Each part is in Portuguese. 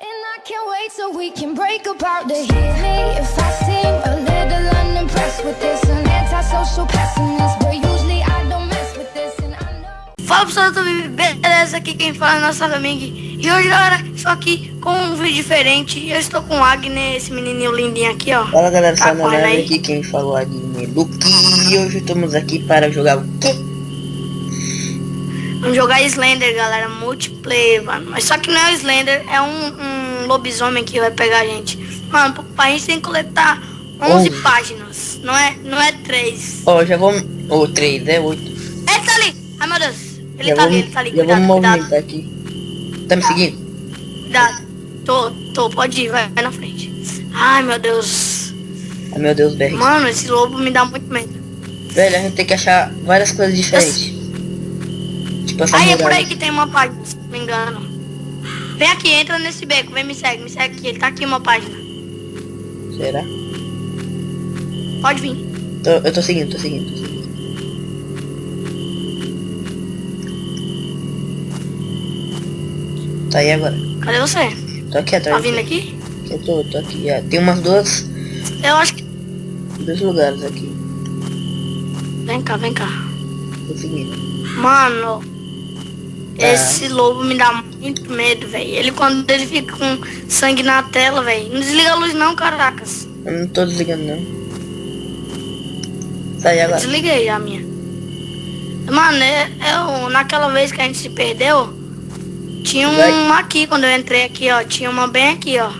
And I can't wait till we can break apart to me if I seem a little unimpressed with this. An antisocial pessimist, but usually I don't mess with this. And I know. Fala pessoal, tudo bem? beleza? Aqui quem fala é a nossa Flaming. E hoje, galera, estou aqui com um vídeo diferente. Eu estou com o Agner, esse menininho lindinho aqui, ó. Fala galera, Tá aí? aqui quem falou aqui Luke e hoje estamos aqui para jogar o quê? Vamos jogar Slender, galera, multiplayer, mano. Mas só que não é o Slender, é um, um lobisomem que vai pegar a gente. Mano, a gente tem que coletar 11 Onze. páginas, não é, não é 3. Ó, já vou... Ou 3, é 8. Ele tá ali! Ai, meu Deus. Ele já tá ali, ele tá ali. Já Cuidado, vou cuidado, movimentar aqui. Tá me seguindo? cuidado. Tô, tô, pode ir, vai, vai na frente. Ai, meu Deus. Ai meu Deus, BR. Mano, esse lobo me dá muito medo. Velho, a gente tem que achar várias coisas diferentes. Aí é por aí que tem uma página, se não me engano. Vem aqui, entra nesse beco, vem, me segue, me segue aqui. Ele tá aqui uma página. Será? Pode vir. Tô- eu tô seguindo, tô seguindo, tô seguindo. Tá aí agora. Cadê você? Tô aqui atrás. Tá vindo aqui? Eu tô, tô aqui. É, tem umas duas... Eu acho que. Dois lugares aqui. Vem cá, vem cá. Tô seguindo. Mano, Tá. esse lobo me dá muito medo, velho. Ele quando ele fica com sangue na tela, velho. Não desliga a luz não, caracas. Eu não tô desligando não. Sai Eu agora. desliguei já a minha. Mano, é, eu, naquela vez que a gente se perdeu, tinha um Vai. aqui, quando eu entrei aqui, ó. Tinha uma bem aqui, ó.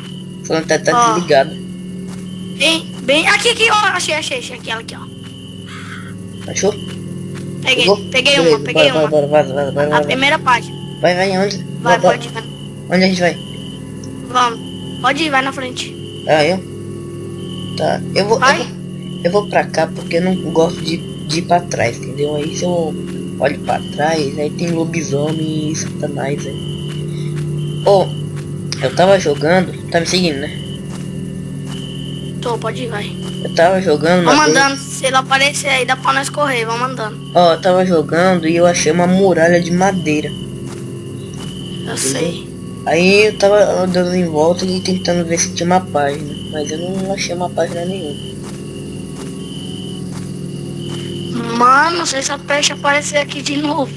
Falando tá, tá Ó. desligado. Bem, bem. Aqui, aqui, ó. Achei, achei, achei aquela aqui, ó. Achou? Peguei, Pegou? peguei uma, peguei bora, uma. Bora, bora, vaza, vaza, A primeira página. Vai, vai, onde? Vai, Bora, pode ir. vai. Onde a gente vai? Vamos. Pode ir, vai na frente. Ah, eu? Tá, eu vou, eu Vai. vou, eu vou pra cá porque eu não gosto de, de ir pra trás, entendeu? Aí se eu olho pra trás, aí tem lobisomem e satanás aí. Ô, eu tava jogando, tá me seguindo, né? Tô, pode ir, vai. Eu tava jogando Vamos andando. Se ele aparecer aí, dá pra nós correr. Vamos andando. Ó, eu tava jogando e eu achei uma muralha de madeira. Eu sei. Aí eu tava andando em volta e tentando ver se tinha uma página, mas eu não achei uma página nenhuma. Mano, se essa peste aparecer aqui de novo.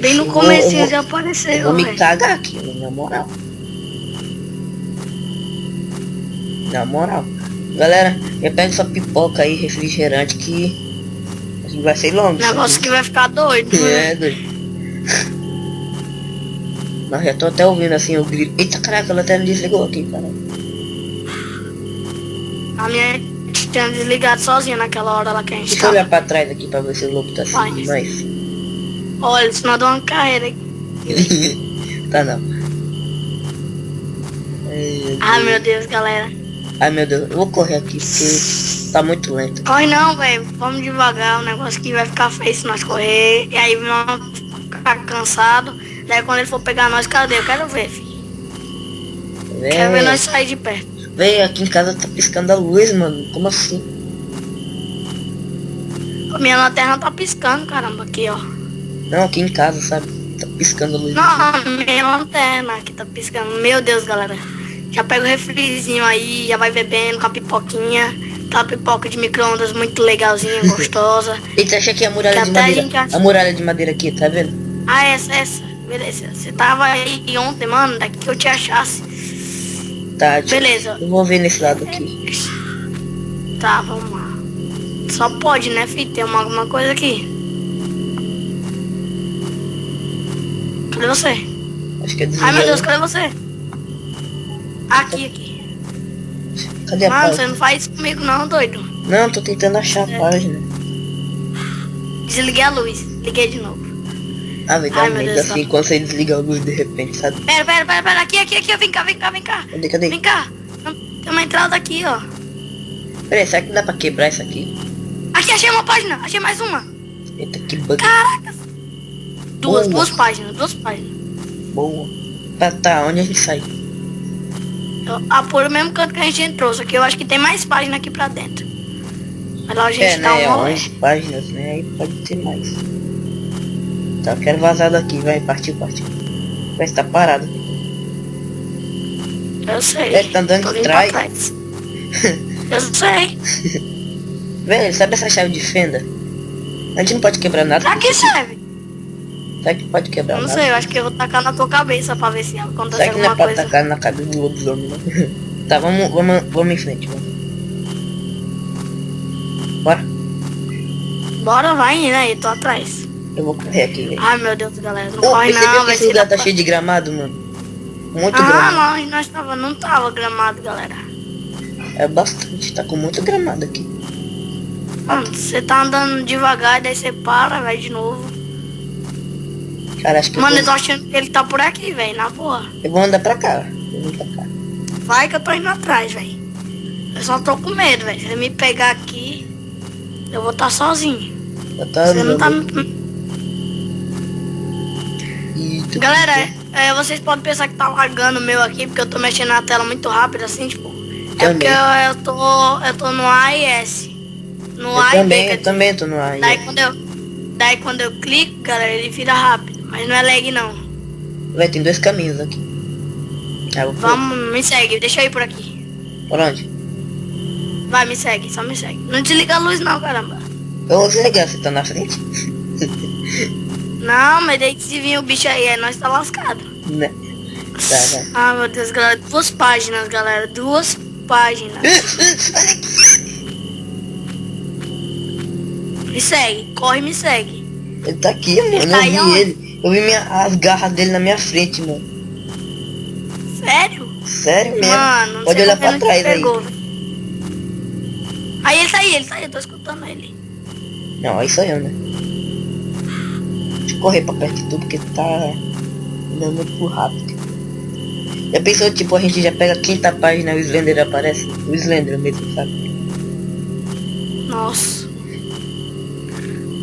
Bem no Eu começo eu já Eu apareceu, vou me cagar aqui, na moral. Na moral. Galera, já pega sua pipoca aí, refrigerante, que a gente vai ser longo. Negócio que vai ficar doido. né? É, doido. Não, já tô até ouvindo assim o grito. Eita, caraca, ela até me desligou aqui, cara. A minha tinha desligado sozinha naquela hora lá que a gente Deixa eu olhar pra trás aqui pra ver se o lobo tá seguindo nós. Olha, senão eu dou uma carreira aqui. tá não. Ai, meu Deus, galera. Ai meu Deus, eu vou correr aqui porque tá muito lento. Corre não, velho. Vamos devagar. O negócio que vai ficar feio se nós correr. E aí vamos ficar cansado. Daí quando ele for pegar nós, cadê? Eu quero ver, filho. Quero ver nós sair de perto. Véi, aqui em casa tá piscando a luz, mano. Como assim? A minha lanterna tá piscando, caramba, aqui, ó. Não, aqui em casa, sabe? Tá piscando a luz. Não, minha lanterna aqui tá piscando. Meu Deus, galera. Já pega o refrizinho aí, já vai bebendo com a pipoquinha. Tá pipoca de micro-ondas muito legalzinha, gostosa. Eita, achei aqui a muralha Que de até a madeira. gente acha- A muralha de madeira aqui, tá vendo? Ah, essa, essa. Beleza. Você tava aí ontem, mano, daqui que eu te achasse. Tá. Beleza. Eu vou ver nesse lado aqui. Tá, vamos lá. Só pode, né, filho? Tem uma, alguma coisa aqui. Cadê você? Acho que é Ai, meu. Deus, cadê você? Aqui, aqui. Cadê a Mano, você página? não faz isso comigo não, doido. Não, tô tentando achar É. a página. Desliguei a luz. Liguei de novo. Ah, vai dar medo assim quando você desliga a luz de repente, sabe? Pera, pera, pera, pera. Aqui, aqui, aqui. Vem cá, vem cá, vem cá. Cadê, cadê? Vem cá. Tem uma entrada aqui, ó. Peraí, será que dá pra quebrar isso aqui? Aqui, achei uma página. Achei mais uma. Eita, que bug Caracas. Duas, Boa. duas páginas, duas páginas. boa. Tá, tá, onde a gente sai? Eu- Ah, por o mesmo canto que a gente entrou, só que eu acho que tem mais página aqui pra dentro. Mas lá a gente É, dá né? uma... 11 páginas, né? Aí pode ter mais. Tá, eu quero vazar daqui, vai, partiu, partiu. Vai estar parado. Eu sei. É, tá andando Tô de vindo trás. pra trás. Eu sei. Velho, sabe essa chave de fenda? A gente não pode quebrar nada. Pra que serve? Será que pode quebrar Eu não sei, eu acho que eu vou tacar na tua cabeça pra ver se acontece Será que não é coisa. atacar na cabeça do lobisomem, não? tá, vamos, vamos, vamos em frente, vamos. Bora. Bora, vai indo aí, tô atrás. Eu vou correr aqui, velho. Ai, meu Deus, galera, não Ô, corre não, vai esse lugar tá cheio de gramado, mano? Muito Ah, gramado. nós, nós tava, não tava gramado, galera. É bastante, tá com muito gramado aqui. Mano, você tá andando devagar, daí você para, vai de novo. Cara, acho que Mano, eu, tô achando que ele tá por aqui, velho, na boa. eu vou andar pra cá. Eu vou pra cá. Vai que eu tô indo atrás, velho. Eu só tô com medo, velho. Se ele me pegar aqui, eu vou estar sozinho. Eu tô Você não tá... Eita, Galera, é, vocês podem pensar que tá lagando o meu aqui, porque eu tô mexendo na tela muito rápido, assim, tipo. É Também. porque eu, eu tô. Eu tô no AIS. No Eu e também, eu também tô no ar. Daí quando eu. Daí quando eu clico, galera, ele vira rápido. Mas não é lag não. Vai, tem dois caminhos aqui. Ah, por- Vamos, me segue, deixa eu ir por aqui. Por onde? Vai, me segue, só me segue. Não desliga a luz não, caramba. Eu vou desligar, você tá na frente? Não, mas daí se vir o bicho aí, aí nós tá lascado. né? Tá, vai. Ah, meu Deus, galera. Duas páginas, galera. Duas páginas. Me segue, corre me segue. Ele tá aqui, mano. Eu tá vi aonde? ele. Eu vi minha, as garras dele na minha frente, mano. Sério? Sério mesmo. Mano, Pode olhar pra trás aí. Aí ele tá aí, ele tá aí, eu tô escutando ele. Não, aí sou eu, né? Deixa eu correr pra perto de tu, porque tá andando muito rápido. Já pensou, tipo, a gente já pega a quinta página e o Slender aparece? O Slender mesmo, sabe? Nossa.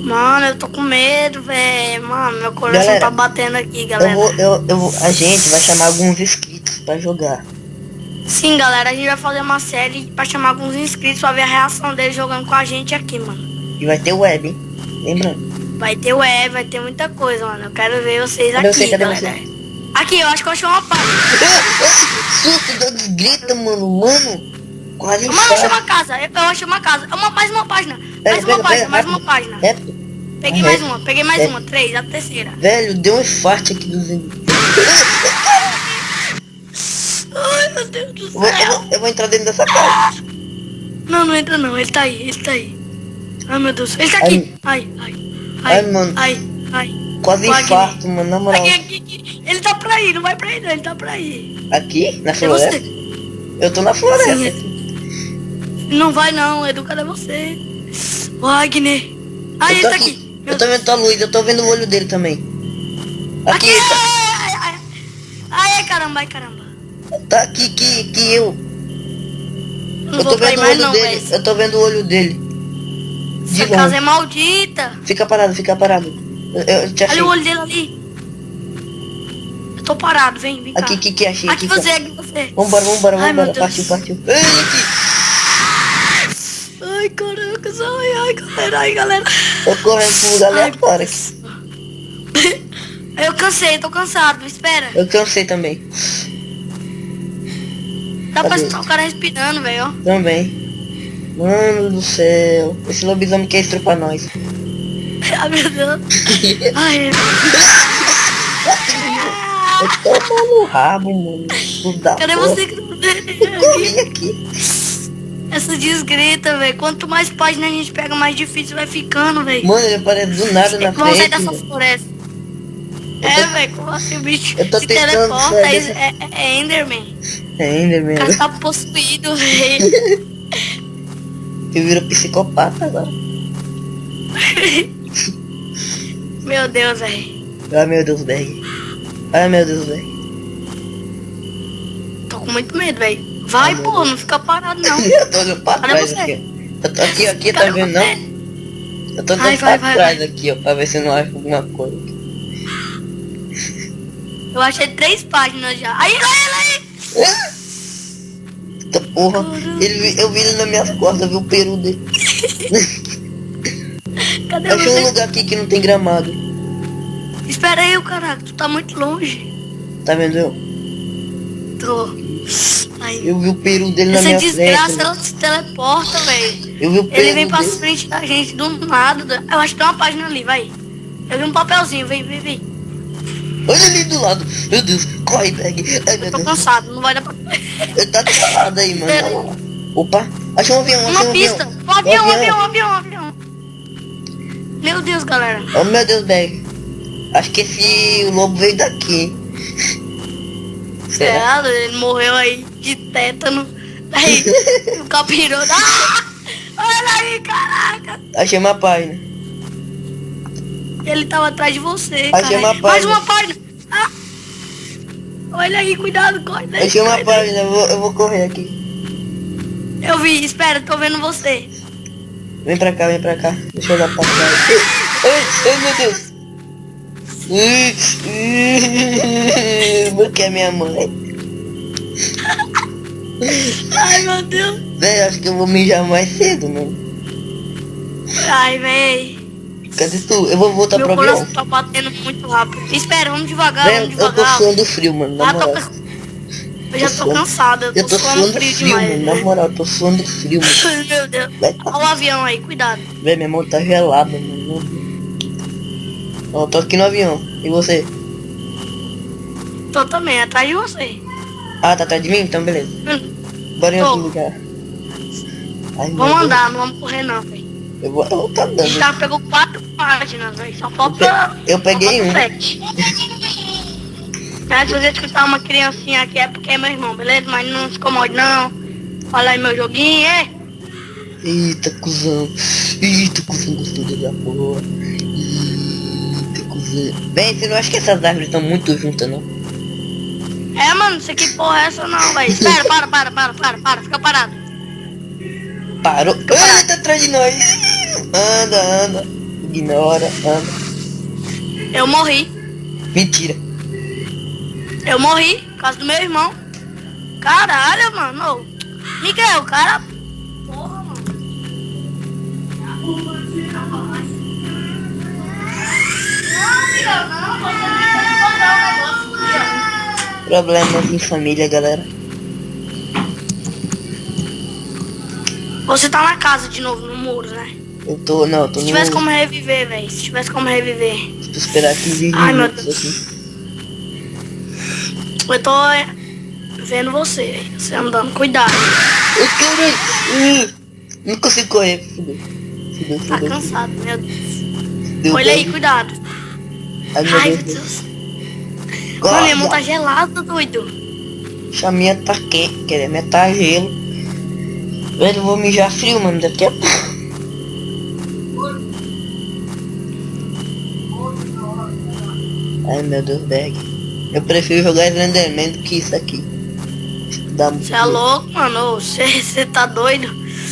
Mano, eu tô com medo, velho. Mano, meu coração Galera, tá batendo aqui, galera. Eu vou, eu, eu vou, a gente vai chamar alguns inscritos pra jogar. Sim, galera, a gente vai fazer uma série pra chamar alguns inscritos pra ver a reação deles jogando com a gente aqui, mano. E vai ter web, hein? Lembrando. Vai ter web, vai ter muita coisa, mano. Eu quero ver vocês Cadê aqui, você? Cadê galera. você? Aqui, eu acho que eu achei uma página. Susto, desgrita, mano. Mano, quase Mano, eu achei infarto. uma casa. Eu, eu achei uma casa. É uma, mais uma página. Pega, Mais uma pega, página, pega, mais uma rápido. página. Reto. Peguei mais é. uma, peguei mais É. uma. Três, a terceira. Velho, deu um infarto aqui do Slender. Ai, meu Deus do Eu vou, eu, céu. vou, eu vou entrar dentro dessa casa. Não, não entra não. Ele tá aí, ele tá aí. Ai, meu Deus. Ele tá aqui. Ai, ai. Ai, mano. Ai, ai. Quase Wagner. infarto, mano. Na moral. Aqui, aqui, aqui. Ele tá pra aí, não vai pra aí não. Ele tá pra aí. Aqui, na É floresta? Eu tô na floresta. Sim, é. Não vai não, Edu, cadê você? Wagner. Ah, eu ele tá aqui. aqui. Eu tô vendo tua luz, eu tô vendo o olho dele também. Aqui, Aqui. tá, Ai, ai, ai, ai, caramba, ai, caramba. tá aqui, que, que eu. Não Eu tô vendo o olho não, dele. velho. Eu tô vendo o olho dele. De Essa casa é longe. maldita. Fica parado, fica parado. Eu, eu te achei. Olha o olho dele ali. Eu tô parado, vem, vem cá. Aqui, que que achei? Aqui que você, aqui você. Vambora, vambora, Ai, vambora. Deus. Partiu, partiu. Ei, aqui. Ai, caraca, ai, ai, galera, ai, galera. Eu correndo pro lugar aleatório aqui. Eu cansei, tô cansado, espera. Eu cansei também. Dá pra Cadê? o cara respirando, velho. Também. Mano do céu. Esse lobisomem quer estrupar nós. Ai, meu Deus. Ai, Eu tô no rabo, mano. Cadê porra. você? Eu corri aqui. Essa desgrita, velho. Quanto mais páginas a gente pega, mais difícil vai ficando, velho. Mano, ele aparece do nada na Vamos sair frente. dessa floresta. Eu É, tô- velho, como assim bicho Eu tô se teleporta, é, dessa- é, é Enderman. É ainda O cara mesmo. tá possuído, velho. Ele virou psicopata agora. Meu Deus, velho. Ai meu Deus, Berg. Ai meu Deus, Berg. Tô com muito medo, velho. Vai, pô, não fica parado, não. Eu tô olhando pra trás você? aqui. Eu tô aqui, aqui, tá vendo não? Eu tô vai, pra vai, trás vai. aqui, ó, pra ver se não acho alguma coisa. Eu achei três páginas já. Aí, aí, aí. Eita porra, ele, eu vi ele nas minhas costas, eu vi o peru dele. Cadê Eu achei um você? lugar aqui que não tem gramado. Espera aí, o caraca. Tu tá muito longe. Tá vendo eu? Tô. Ai. Eu vi o peru dele na Essa minha desgraça, frente. ela se teleporta, velho. Eu vi o peru Ele vem pra dele. frente da gente do nada. Eu acho que tem uma página ali, vai. Eu vi um papelzinho, vem, vem, vem. Olha ali do lado. Meu Deus, corre, Berg. Ai, Eu tô Deus. cansado, não vai dar pra... Eu tá travado aí, mano. Opa, achei um avião, Uma um pista. avião. Um avião, um avião, um avião, um avião. Meu Deus, galera. Oh meu Deus, Berg. Acho que esse lobo veio daqui. Será? Será? Ele morreu aí de tétano. Aí, o capiroto. Ah! Olha aí, caraca. Achei uma página. Ele tava atrás de você, Achei cara. uma Mais página. uma página. Ah! Olha aí, cuidado, corre. daí, Achei uma daí. página, eu vou, eu vou correr aqui. Eu vi, espera, tô vendo você. Vem pra cá, vem pra cá. Deixa eu dar pra. Ai, ai, ai, meu Deus. Porque é minha mãe. Ai, meu Deus. Véi, acho que eu vou mijar mais cedo, mano. Ai, véi. Cadê tu? Eu vou voltar Meu pro coração avião. tá batendo muito rápido. Espera, vamos devagar, Véi, vamos eu tô devagar. suando frio, mano. Na Ah, tô moral. Eu já Tô suando. cansada, eu tô, Eu tô suando suando frio, frio, demais. mano. Na né? moral, eu tô suando frio, mano. Ai, Meu Deus. Vai. Olha o avião aí, cuidado. Véi, minha mão tá gelada, mano. Ó, eu tô aqui no avião. E você? Tô também, atrás de você. Ah, tá atrás de mim? Então beleza. Hum, Bora em outro lugar. Ai, Vamos andar, não vamos correr não, velho. Eu vou, eu tá A gente dando. já pegou quatro páginas, velho. Só falta. Eu peguei um. sete. Ah, se você escutar uma criancinha aqui é porque é meu irmão, beleza? Mas não se incomode não. Olha aí meu joguinho, é? Eita, cuzão. Eita, cuzão gostoso da porra. Eita, cuzão. Bem, você não acha que essas árvores estão muito juntas, não? É, mano, isso aqui porra é essa não, velho. Espera, para, para, para, para, para, fica parado. Parou. Ah, ele tá atrás de nós. Anda, anda. Ignora, anda. Eu morri. Mentira. Eu morri por causa do meu irmão. Caralho, mano. Miguel, cara. Porra, mano. Não, Miguel, não. Você não que botar o negócio. Problemas em família, galera. Você tá na casa de novo, no muro, né? Eu tô, não, eu tô Se no... tivesse como reviver, velho. Se tivesse como reviver. Tô esperar 15 Ai, meu minutos Deus. aqui. Eu tô é, vendo você, velho. Você andando. Cuidado. Ô, caralho. Hum, Não consigo correr. Fudeu. Fudeu, Tá fudeu. cansado, meu Deus. Deu Olha aí, cuidado. Ai, meu Ai, Deus. Deus. Mano, minha mão tá gelada, doido. A minha tá quente, quer minha tá gelo. Velho, eu vou mijar frio, mano, daqui a pouco. Ai, meu Deus, bag. Eu prefiro jogar Slenderman do que isso aqui. Dá muito Você é louco, mano? Você tá doido?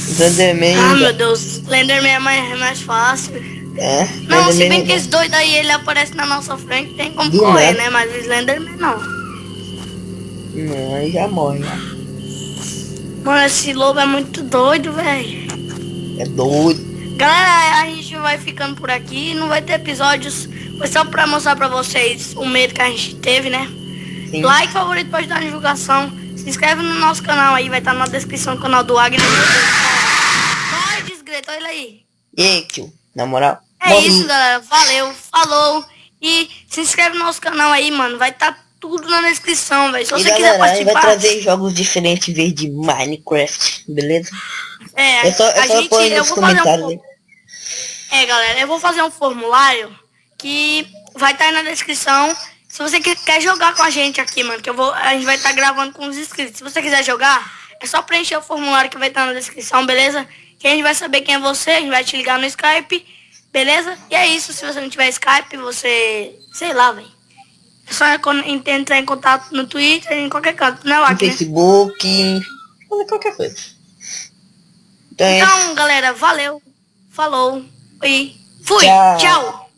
Slenderman... Ah, meu Deus. Slenderman é mais, é mais fácil. É, Não, se bem é que esse doido aí, ele aparece na nossa frente, tem como Do correr, nada. né? Mas o Slenderman não. Não, aí já morre, já. Mano, esse lobo é muito doido, velho. É doido. Galera, a gente vai ficando por aqui. Não vai ter episódios. Foi só pra mostrar pra vocês o medo que a gente teve, né? Sim. Like, favorito pra ajudar na divulgação. Se inscreve no nosso canal aí, vai estar na descrição do canal do Agnes. Vai, desgreta, olha aí. E tio? Na moral? É morre. isso, galera. Valeu, falou. E se inscreve no nosso canal aí, mano. Vai estar tudo na descrição, velho. Se você quiser galera, vai participar. trazer jogos diferentes em vez de Minecraft, beleza? É, É só, é a só gente, eu vou fazer um. É, galera, eu vou fazer um formulário que vai estar aí na descrição. Se você que- quer jogar com a gente aqui, mano, que eu vou, a gente vai estar gravando com os inscritos. Se você quiser jogar, é só preencher o formulário que vai estar na descrição, beleza? Que a gente vai saber quem é você, a gente vai te ligar no Skype, beleza? E é isso, se você não tiver Skype, você, sei lá, velho. É só entrar em contato no Twitter, em qualquer canto, né, No Wagner? Facebook, qualquer coisa. Então é. Então, galera, valeu, falou e fui, Tchau. tchau.